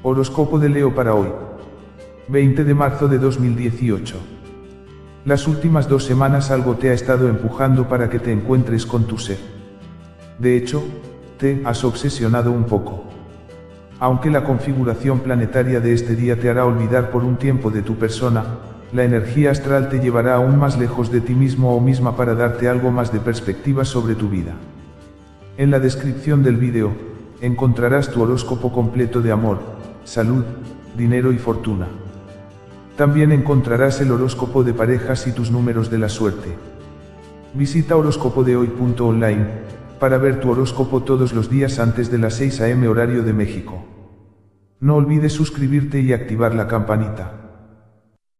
Horóscopo de Leo para hoy. 20 de marzo de 2018. Las últimas dos semanas algo te ha estado empujando para que te encuentres con tu ser. De hecho, te has obsesionado un poco. Aunque la configuración planetaria de este día te hará olvidar por un tiempo de tu persona, la energía astral te llevará aún más lejos de ti mismo o misma para darte algo más de perspectiva sobre tu vida. En la descripción del vídeo, encontrarás tu horóscopo completo de amor, salud, dinero y fortuna. También encontrarás el horóscopo de parejas y tus números de la suerte. Visita horóscopodehoy.online para ver tu horóscopo todos los días antes de las 6 am horario de México. No olvides suscribirte y activar la campanita.